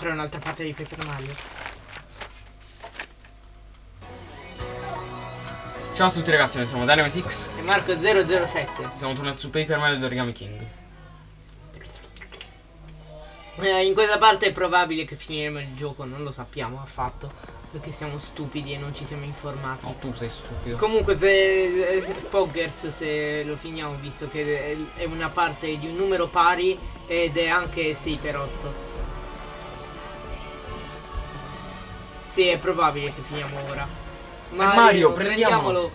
fare un'altra parte di Paper Mario. Ciao a tutti ragazzi, noi siamo Dynamitix. E Marco 007. Siamo tornati su Paper Mario di Origami King. Eh, in questa parte è probabile che finiremo il gioco, non lo sappiamo affatto. Perché siamo stupidi e non ci siamo informati. No, tu sei stupido. Comunque se eh, Poggers se lo finiamo visto che è una parte di un numero pari ed è anche 6 Sì è probabile che finiamo ora Mario, prendiamolo.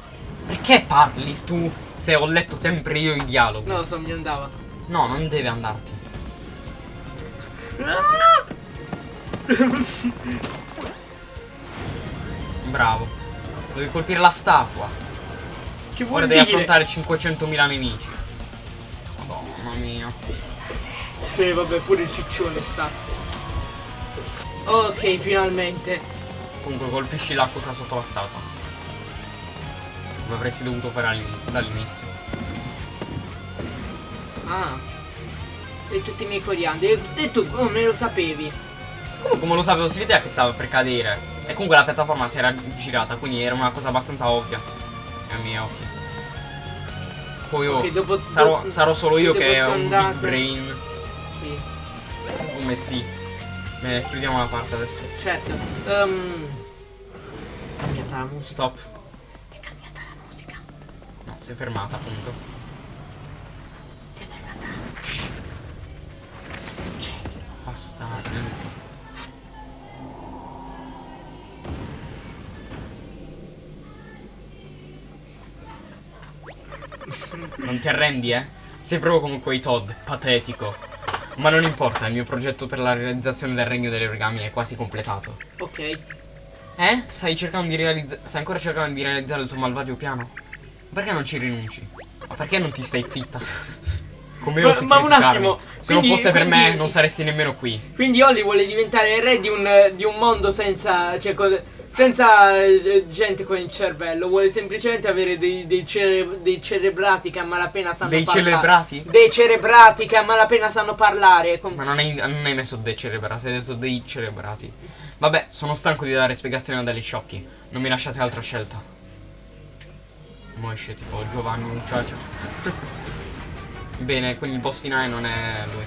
Perché parli tu se ho letto sempre io i dialoghi? No, so mi andava No, non deve andarti. Bravo. Devi colpire la statua. Che vuol Ora devi dire? affrontare 500.000 nemici. Madonna mia. Sì vabbè pure il ciccione sta Ok finalmente Comunque colpisci l'acqua sotto la statua. Come avresti dovuto fare all'ini- dall'inizio. Ah E tutti i miei coriandoli E tu come lo sapevi? Comunque come lo sapevo si vedeva che stava per cadere. E comunque la piattaforma si era girata, quindi era una cosa abbastanza ovvia. Ai miei occhi. Poi oh, Ok, dopo- sarò, dopo- sarò solo io che ho un big brain. Sì Come sì. Chiudiamo la parte adesso. Certo um, cambiata la musica Stop. È cambiata la musica No, si è fermata appunto. Si è fermata Sono un genio Basta, senti. Non ti arrendi, eh? Sei proprio come quei Todd, patetico. Ma non importa, il mio progetto per la realizzazione del regno delle origami è quasi completato. Ok Eh? Stai cercando di realizzare. Stai ancora cercando di realizzare il tuo malvagio piano? Perché non ci rinunci? Ma perché non ti stai zitta? Come Ma- ma un attimo, Se non quindi- fosse per me, quindi- non saresti nemmeno qui. Quindi Holly vuole diventare il re di un, di un mondo senza, cioè, con- senza eh, gente con il cervello. Vuole semplicemente avere dei, dei, cere- dei cerebrati che a malapena sanno Dei parlare. celebrati? Dei cerebrati che a malapena sanno parlare. Ma non hai, non hai messo dei cerebrati, hai detto dei cerebrati. Vabbè, sono stanco di dare spiegazioni a degli sciocchi. Non mi lasciate altra scelta. Mo esce tipo Giovanni Mucciaccia. Bene, quindi il boss finale non è lui.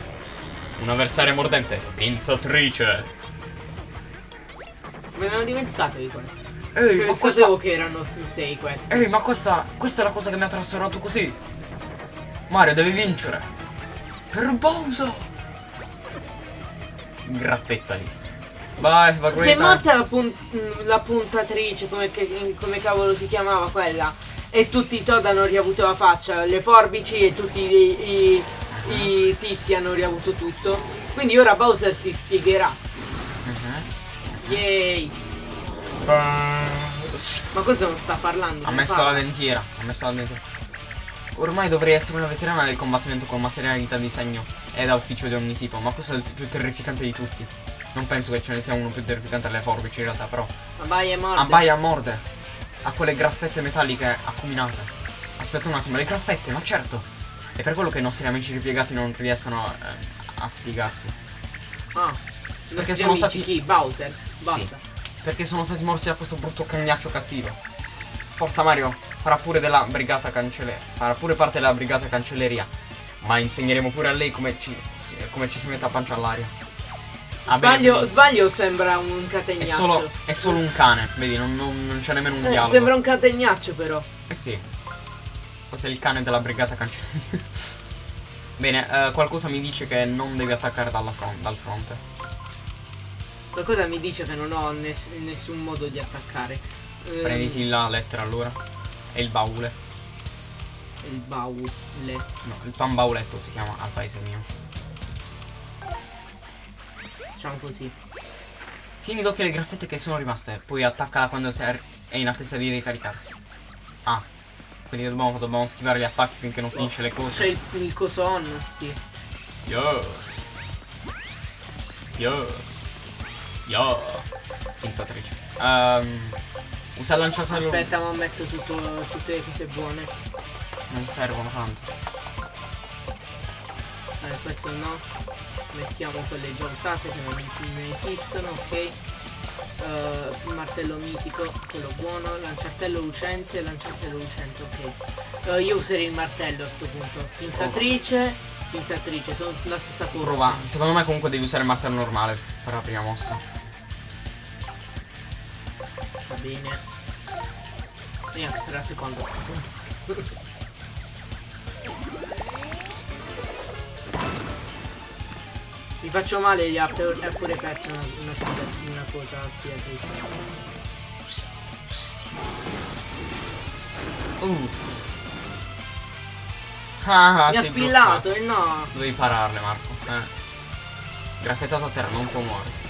Un avversario mordente. Pinzatrice. Me ne ero dimenticato di questo. Ehi, Che ma sapevo questa... che erano sei questi. Ehi, ma questa... Questa è la cosa che mi ha trasformato così. Mario, devi vincere. Per Bowser. Graffettali. Vai, va Si è morta la, pun- la puntatrice, come, che- come cavolo si chiamava quella? E tutti i Todd hanno riavuto la faccia, le forbici e tutti i, i- i tizi hanno riavuto tutto. Quindi ora Bowser si spiegherà. Mhm. Yay! Ma cosa non sta parlando? Ha messo parla. la dentiera. Ha messo la dentiera. Ormai dovrei essere una veterana del combattimento con materialità di segno e da ufficio di ogni tipo, ma questo è il più terrificante di tutti. Non penso che ce ne sia uno più terrificante alle forbici in realtà, però. Abbaia e morde. Abbaia morde. Ha quelle graffette metalliche acuminate. Aspetta un attimo, le graffette, ma certo. È per quello che i nostri amici ripiegati non riescono eh, a spiegarsi. Ah. Perché sono sono stati- chi? Bowser. Sì. Basta. Perché sono stati morsi da questo brutto cagnaccio cattivo. Forza Mario, farà pure della brigata cancelleria. Farà pure parte della brigata cancelleria. Ma insegneremo pure a lei come ci, come ci si mette a pancia all'aria. Ah, Sbaglio, sbaglio sembra un È catenaccio? solo, è solo un cane, vedi, non, non- non c'è nemmeno un Eh, dialogo. sembra un catenaccio però. Eh sì. Questo è il cane della brigata cancelleria. Bene, eh, qualcosa mi dice che non devi attaccare dalla fron- dal fronte. Qualcosa mi dice che non ho ness- nessun modo di attaccare. Ehm, Prenditi la lettera allora. E il baule. Il baule. No, il pan bauletto si chiama al paese mio. Facciamo così. Tieni d'occhio le graffette che sono rimaste, poi attaccala quando è in attesa di ricaricarsi. Ah, quindi dobbiamo, dobbiamo schivare gli attacchi finché non finisce le C'è cose. il, il coso on, sì. Yes. Yes. Yo. Pinzatrice. Ehm, usa il lanciafiamme. Aspetta, ma metto tutto- tutte le cose buone. Non servono tanto. Eh, questo no. Mettiamo quelle già usate che non ne esistono, ok. Uh, martello mitico, quello buono, lanciartello lucente, lanciartello lucente, ok. Uh, io userei il martello a sto punto. Pinzatrice, pinzatrice, sono la stessa cosa. Prova. Secondo me comunque devi usare il martello normale per la prima mossa. Va bene. E anche per la seconda a sto punto. Mi faccio male, gli ha, pure perso una, una, spia- una cosa spiatrice. Uff. Ah, Mi ha spillato e no. Dovevi pararle, Marco. Eh. Graffettato a terra, non può muoversi.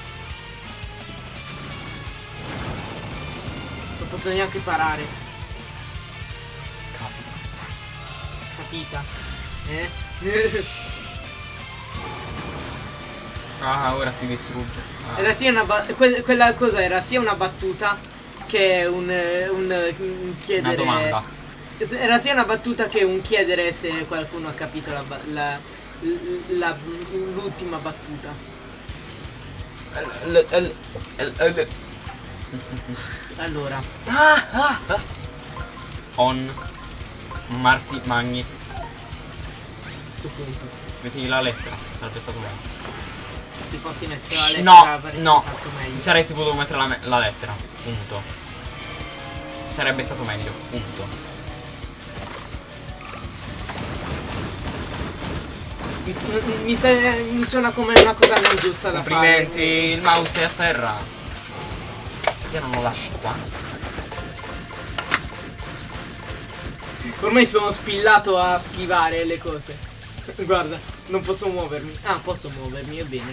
Non posso neanche parare. Capita. Capita? Eh? Ah, ora ti distrugge. Ah. era sia una que- quella cosa era sia una battuta che un, un, un chiedere. Una domanda. Era sia una battuta che un chiedere se qualcuno ha capito l'ultima battuta. L- l- l- l- Allora, On. Marti Magni. questo punto, Metti la lettera, sarebbe stato meglio. Se ti fossi messo la lettera No, avresti no. fatto meglio. Ti saresti potuto mettere la, la lettera. Punto. Sarebbe stato meglio. Punto. Mi, mi, sa- mi suona come una cosa non giusta da Complimenti, fare. il mouse è a terra. Perché non lo lasci qua? Ormai sono spillato a schivare le cose. Guarda, non posso muovermi. Ah, posso muovermi, è bene.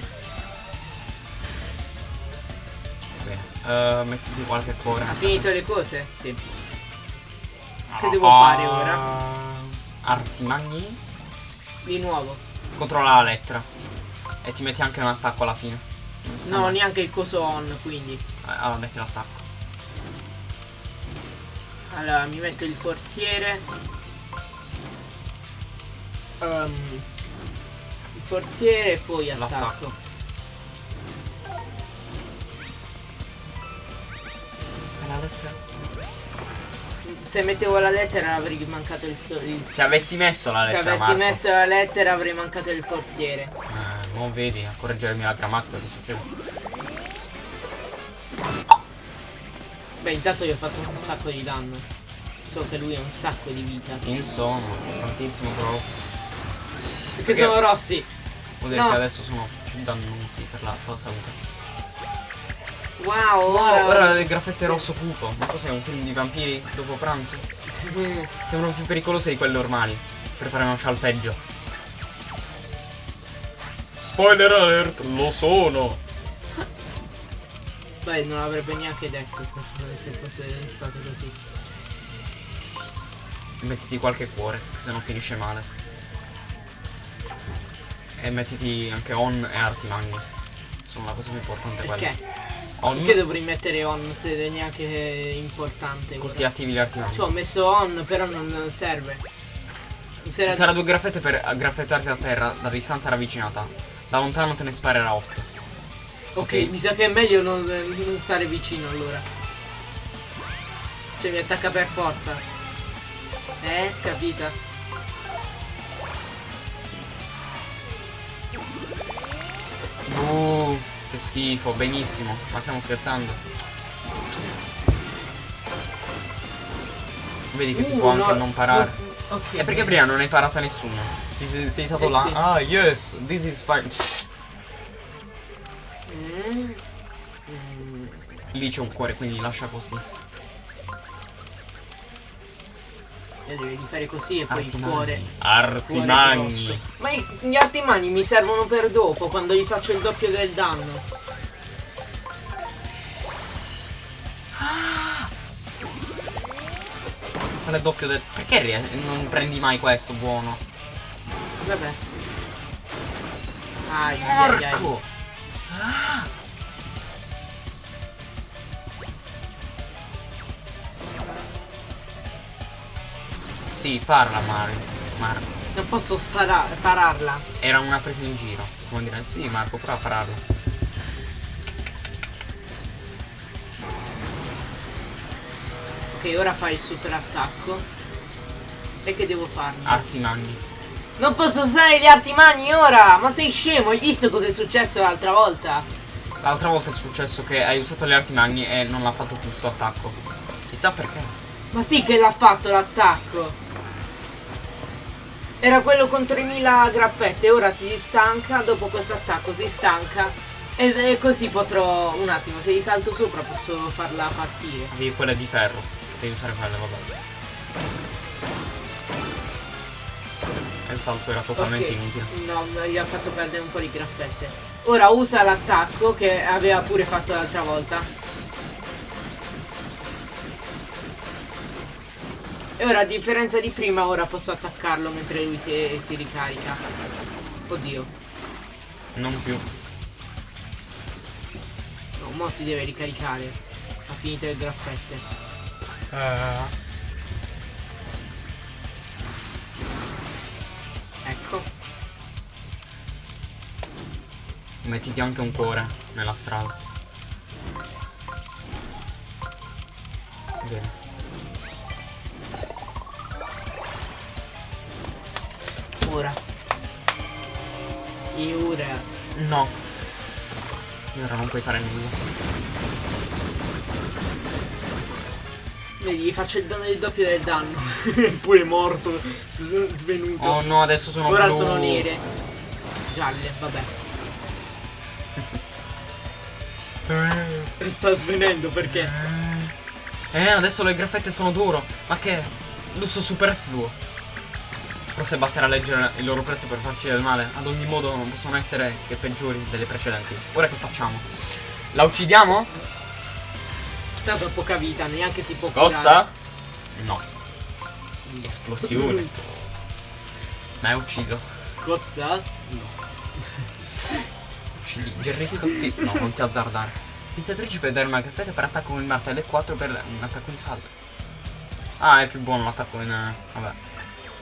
Bene. Eh, mettiti qualche cuore. Ha finito le cose? Sì. Ah, che devo fare ora? Arti magni. Di nuovo. Controlla la lettera. E ti metti anche un attacco alla fine. Non sa No, neanche il coso on, quindi. Eh, Allora metti l'attacco. Allora, mi metto il forziere. Ehm, il forziere e poi attacco. L'attacco. E la lettera? Se mettevo la lettera avrei mancato il, il Se avessi messo la Se lettera avessi Marco. messo la lettera avrei mancato il forziere. Eh, non vedi a correggermi la grammatica che succede. Beh, intanto gli ho fatto un sacco di danno. So che lui ha un sacco di vita. Insomma, tantissimo proprio. Perché sono rossi. Vuol dire No. che adesso sono più dannosi per la tua salute. Wow, No, ora... ora le graffette rosso cupo. Ma cos'è un film di vampiri dopo pranzo? Sembrano più pericolose di quelle normali. Prepariamoci al peggio. Spoiler alert, lo sono. Beh, non l'avrebbe neanche detto se, se fosse stato così. Mettiti qualche cuore, che se no finisce male. E mettiti anche on e arti magni. Sono la cosa più importante quella. Perché? On, Perché dovrei mettere on se è neanche importante? così ora? attivi gli arti magni. Cioè, ho messo on, però non serve. Serve- Userà due graffette per graffettarti a terra da distanza ravvicinata. Da lontano te ne sparerà 8. Ok, ok. mi sa che è meglio non, non stare vicino allora. Cioè mi attacca per forza. Eh, capita? Che schifo, benissimo. Ma stiamo scherzando. Vedi che ti Uh, può anche no- non parare. no- ok. E perché prima non hai parato a nessuno? Ti sei, sei stato Eh là? sì. Ah, yes, this is fine. Mm. Lì c'è un cuore, quindi lascia così. Devi fare così e poi il Artimani. cuore. Artimani. cuore grosso. Ma i- gli artimani mi servono per dopo, quando gli faccio il doppio del danno. Quale doppio del... Perché non prendi mai questo buono? Vabbè. Ai, ai, ai. Sì, parla Mario. Marco. Non posso sparare, pararla. Era una presa in giro. Come dire, sì Marco, prova a pararlo. Ok, ora fai il super attacco. E che devo farne? Arti magni. Non posso usare gli arti magni ora! Ma sei scemo? Hai visto cosa è successo l'altra volta? L'altra volta è successo che hai usato le arti magni e non l'ha fatto più il suo attacco. Chissà perché. Ma sì che l'ha fatto l'attacco! Era quello con 3000 graffette, ora si stanca, dopo questo attacco si stanca. E, e così potrò... Un attimo, se gli salto sopra posso farla partire. Avevi quella di ferro. Potevi usare quella, vabbè. Il salto era totalmente Ok, inutile. No, gli ha fatto perdere un po' di graffette. Ora usa l'attacco che aveva pure fatto l'altra volta. E ora a differenza di prima ora posso attaccarlo mentre lui si, si ricarica. Oddio. Non più. No, mo si deve ricaricare. Ha finito le graffette. Ecco. Mettiti anche un cuore nella strada. Bene. Ora. E ora. No. E ora non puoi fare nulla. Vedi, gli faccio il danno del doppio del danno. Eppure morto. Svenuto. Oh no, adesso sono Ora blu. sono nere. Gialle, vabbè. Sta svenendo perché? Eh, adesso le graffette sono duro. Ma che lusso superfluo. Forse basterà leggere il loro prezzo per farci del male. Ad ogni modo non possono essere che peggiori delle precedenti. Ora che facciamo? La uccidiamo? Tanto poca vita, neanche si può Scossa? No. Esplosione. Ma è uccido. curare. Scossa? Uccidi Jerry Scotti. No, non ti azzardare. Pizzatrici per dare una graffetta per attacco con il martello e 4 per un attacco in salto. Ah, è più buono l'attacco in. eh,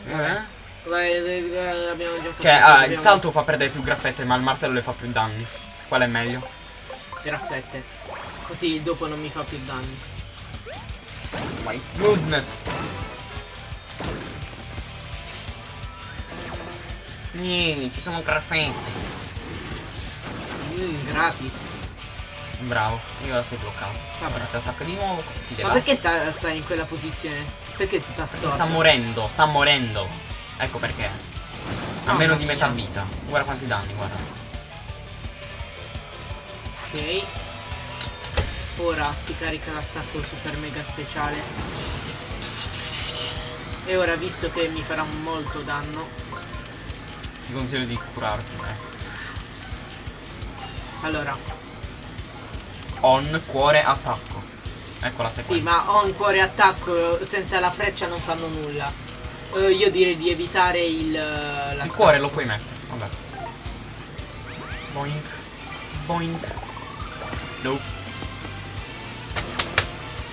Vabbè. Eh? Vai, abbiamo già. Cioè, ah, il dobbiamo- salto fa perdere più graffette, ma il martello le fa più danni. Qual è meglio? Graffette. Così dopo non mi fa più danni. My goodness. Niente, ci sono graffette. Mm, gratis. Bravo, io ora sei bloccato. Vabbè. Ti attacca di nuovo, ti Ma perché sta, sta in quella posizione? Perché tutta Perché storta? sta morendo, sta morendo. Ecco perché. A Mamma meno di metà vita. Guarda quanti danni, guarda. Ok. Ora si carica l'attacco super mega speciale. E ora visto che mi farà molto danno. Ti consiglio di curarti. Eh. Allora, On, cuore, attacco. Ecco la sequenza. sì, ma ho un cuore attacco senza la freccia non fanno nulla. Eh, io direi di evitare il. eh, Il cuore lo puoi mettere, vabbè. Boink. Boink. Nope.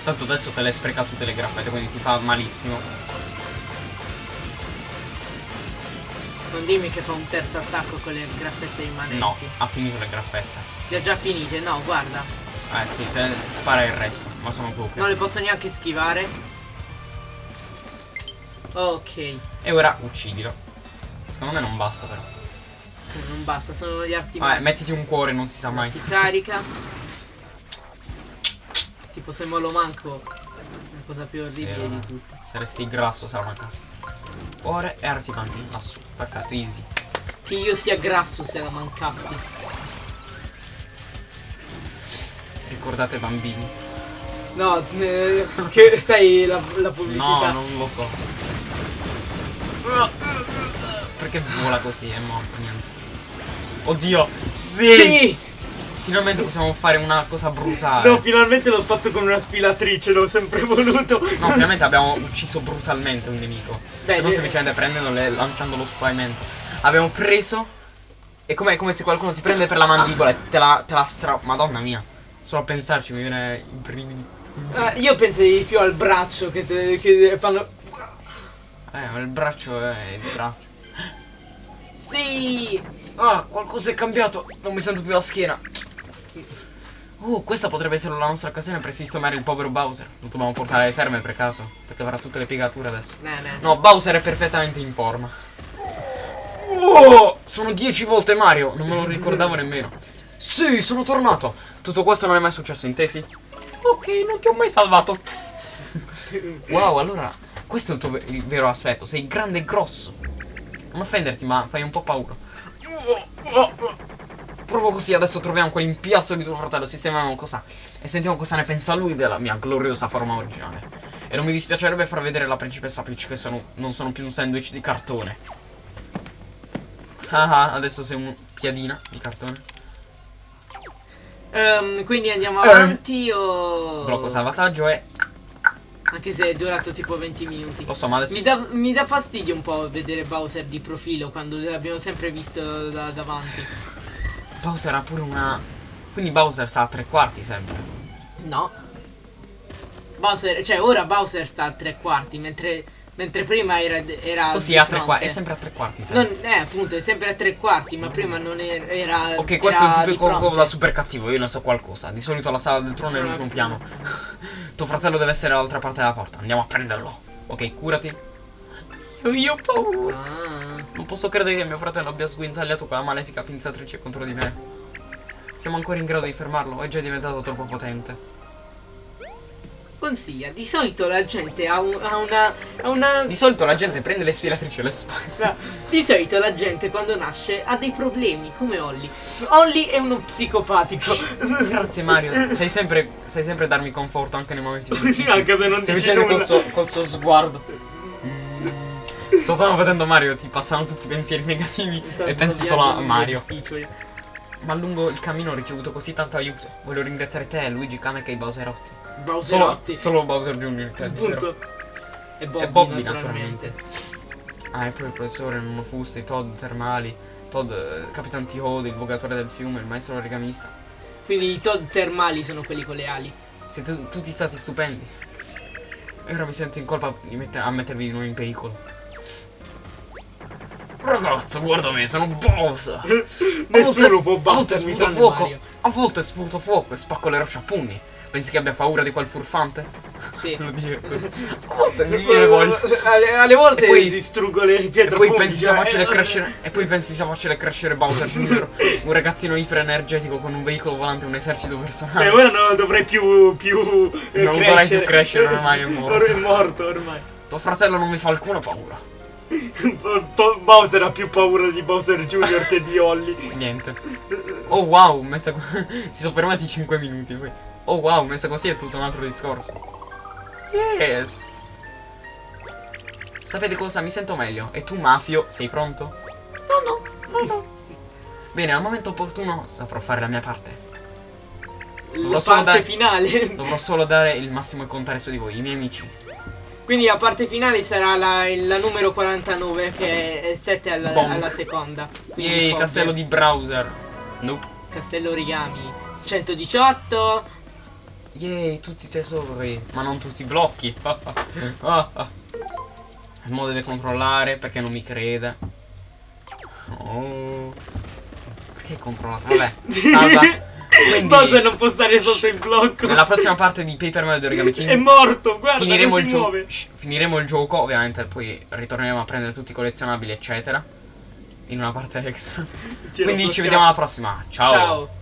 Tanto adesso te le spreca tutte le graffette, quindi ti fa malissimo. Non dimmi che fa un terzo attacco con le graffette rimanenti. No, ha finito le graffette. Le ho già finite, no, guarda. Eh sì, te, ti spara il resto, ma sono poche. Non le posso neanche schivare. Ok. E ora uccidilo. Secondo me non basta però. Non basta, sono gli arti Vabbè, mettiti un cuore, non si sa mai. Si carica. Tipo se me lo manco. La cosa più orribile Sì, di tutte. Saresti grasso se la mancassi. Cuore e arti magni lassù. Perfetto, easy. Che io sia grasso se la mancassi. Ricordate bambini. No, eh, che sai la, la pubblicità. No, non lo so. Perché vola così? È morto, niente. Oddio! Sì! Sì! Finalmente possiamo fare una cosa brutale. No, finalmente l'ho fatto con una spilatrice, l'ho sempre voluto. No, finalmente abbiamo ucciso brutalmente un nemico. Beh, non eh, semplicemente prendendolo e lanciandolo su pavimento. Abbiamo preso. È come, è come se qualcuno ti prende per la mandibola e te la, te la stra. Madonna mia. Solo a pensarci mi viene i brividi. eh, io di più al braccio che, te- che fanno. Eh, ma il braccio è il braccio. Sì! Ah, qualcosa è cambiato. Non mi sento più la schiena. Uh, questa potrebbe essere la nostra occasione per sistemare il povero Bowser. Lo dobbiamo portare alle terme per caso. Perché avrà tutte le piegature adesso. No, no. No, Bowser è perfettamente in forma. Oh, sono 10 volte Mario. Non me lo ricordavo nemmeno. Sì, sono tornato. Tutto questo non è mai successo, intesi? Ok, non ti ho mai salvato. Wow, allora, questo è il tuo il vero aspetto. Sei grande e grosso. Non offenderti, ma fai un po' paura. Proprio così, adesso troviamo quell'impiastro di tuo fratello, sistemiamo cosa e sentiamo cosa ne pensa lui della mia gloriosa forma originale. E non mi dispiacerebbe far vedere la principessa Peach che sono, non sono più un sandwich di cartone. Ah ah, adesso sei un piadina di cartone. Ehm, quindi andiamo Ehm. avanti o... Blocco salvataggio e... Anche se è durato tipo 20 minuti. Lo so, ma adesso... Mi dà, mi dà fastidio un po' vedere Bowser di profilo quando l'abbiamo sempre visto da davanti. Bowser ha pure una... Quindi Bowser sta a tre quarti sempre. No. Bowser, cioè ora Bowser sta a tre quarti, mentre, mentre prima era, era Così a tre quarti. È sempre a tre quarti. Non, eh, appunto, è sempre a tre quarti, ma prima non era. era Ok, questo è un era tipico di fronte. da super cattivo, io ne so qualcosa. Di solito la sala del trono è l'ultimo piano. Tuo fratello deve essere dall'altra parte della porta. Andiamo a prenderlo. Ok, curati. Io, io ho paura. Ah, Non posso credere che mio fratello abbia sguinzagliato quella malefica pinzatrice contro di me. Siamo ancora in grado di fermarlo, è già diventato troppo potente. Consiglia, di solito la gente ha, un- ha una. ha una. Di solito la gente prende le spiratrici alle spalle. Di solito la gente quando nasce ha dei problemi, come Holly. Holly è uno psicopatico. Grazie Mario, sai sempre, sai sempre darmi conforto anche nei momenti difficili. Anche se non Stai dici facendo col nulla. suo, col suo sguardo. Mm. Sto stavo vedendo Mario, ti passano tutti i pensieri negativi Esatto, e pensi solo a Mario. Ma lungo il cammino ho ricevuto così tanto aiuto. Voglio ringraziare te, Luigi Kamek e i Bowserotti. Solo, Bowserotti. solo Bowser Jr. te, vero? Appunto. E Bobby, E Bobby, naturalmente. Ah, e poi il professore Nuno Fusto, i Todd termali, Todd, eh, Capitan T-Hode, il vogatore del fiume, il maestro origamista. Quindi i Todd termali sono quelli con le ali. Siete tutti stati stupendi. E ora mi sento in colpa di mette- a mettervi di nuovo in pericolo. Ragazzo, guarda me, sono Bowser! Nessuno può A volte battermi sputo fuoco, a volte sputo fuoco e spacco le rocce a pugni. Pensi che abbia paura di quel furfante? Sì. Lo dico così. A volte mi viene voglia. alle, alle volte E poi- distruggo le E pietre poi punti, pensi sia facile eh, crescere. E poi pensi sia facile crescere Bowser Jr. Un ragazzino iperenergetico con un veicolo volante e un esercito E personale. ora non dovrei più, più eh, Non crescere. vorrei più crescere, ormai è morto. Ora è morto ormai. Tuo fratello non mi fa alcuna paura. Bo- Bo- Bowser ha più paura di Bowser Jr. che di Holly. Niente. Oh wow, messa si sono fermati 5 minuti poi. Oh wow, messa così è tutto un altro discorso. Yes. Sapete cosa? Mi sento meglio. E tu, Mafio, sei pronto? No, no, no, no. Bene, al momento opportuno saprò fare la mia parte. La Dovrò parte dare- finale. Dovrò solo dare il massimo e contare su di voi, i miei amici. Quindi la parte finale sarà la, la numero 49 che è 7 alla, alla seconda. Quindi Yay, castello di browser. Nope. Castello origami 118. Yay, tutti i tesori, ma non tutti i blocchi. Il modo deve controllare perché non mi crede. Oh. Perché hai controllato? Vabbè, salva. Quindi, Bowser non può stare sotto il blocco. nella prossima parte di Paper Mario Origami King È morto, guarda finiremo il, finiremo il gioco, ovviamente, poi ritorneremo a prendere tutti i collezionabili, eccetera. In una parte extra. Quindi ci vediamo alla prossima. Ciao. Ciao.